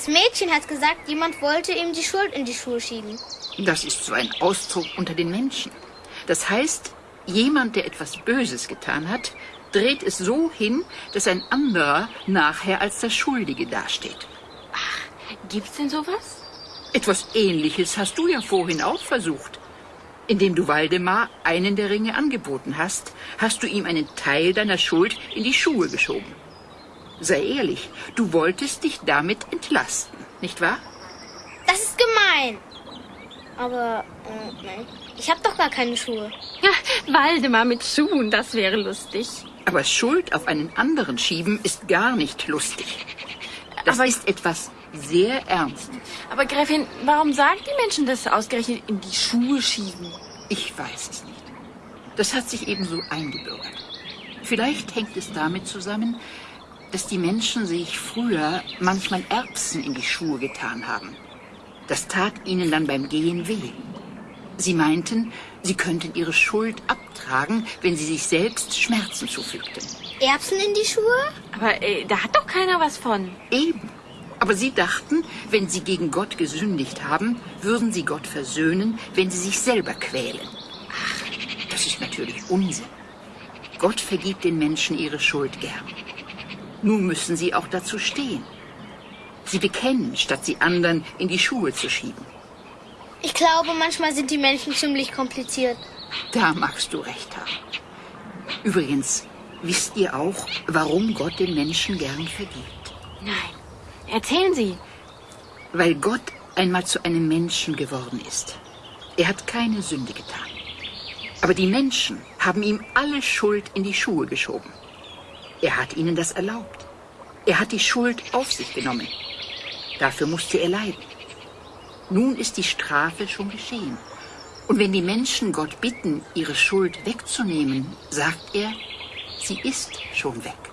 Das Mädchen hat gesagt, jemand wollte ihm die Schuld in die Schuhe schieben. Das ist so ein Ausdruck unter den Menschen. Das heißt, jemand, der etwas Böses getan hat, dreht es so hin, dass ein anderer nachher als der Schuldige dasteht. Gibt's denn sowas? Etwas Ähnliches hast du ja vorhin auch versucht. Indem du Waldemar einen der Ringe angeboten hast, hast du ihm einen Teil deiner Schuld in die Schuhe geschoben. Sei ehrlich, du wolltest dich damit entlasten, nicht wahr? Das ist gemein. Aber, äh, nein. Ich habe doch gar keine Schuhe. Ja, Waldemar mit Schuhen, das wäre lustig. Aber Schuld auf einen anderen schieben ist gar nicht lustig. Das Aber- ist etwas sehr Ernstes. Aber Gräfin, warum sagen die Menschen das ausgerechnet in die Schuhe schieben? Ich weiß es nicht. Das hat sich ebenso eingebürgert. Vielleicht hängt es damit zusammen, dass die Menschen sich früher manchmal Erbsen in die Schuhe getan haben. Das tat ihnen dann beim Gehen weh. Sie meinten, sie könnten ihre Schuld abtragen, wenn sie sich selbst Schmerzen zufügten. Erbsen in die Schuhe? Aber äh, da hat doch keiner was von. Eben. Aber sie dachten, wenn sie gegen Gott gesündigt haben, würden sie Gott versöhnen, wenn sie sich selber quälen. Ach, das ist natürlich Unsinn. Gott vergibt den Menschen ihre Schuld gern. Nun müssen sie auch dazu stehen. Sie bekennen, statt sie anderen in die Schuhe zu schieben. Ich glaube, manchmal sind die Menschen ziemlich kompliziert. Da magst du recht haben. Übrigens, wisst ihr auch, warum Gott den Menschen gern vergibt? Nein. Erzählen Sie. Weil Gott einmal zu einem Menschen geworden ist. Er hat keine Sünde getan. Aber die Menschen haben ihm alle Schuld in die Schuhe geschoben. Er hat ihnen das erlaubt. Er hat die Schuld auf sich genommen. Dafür musste er leiden. Nun ist die Strafe schon geschehen. Und wenn die Menschen Gott bitten, ihre Schuld wegzunehmen, sagt er, sie ist schon weg.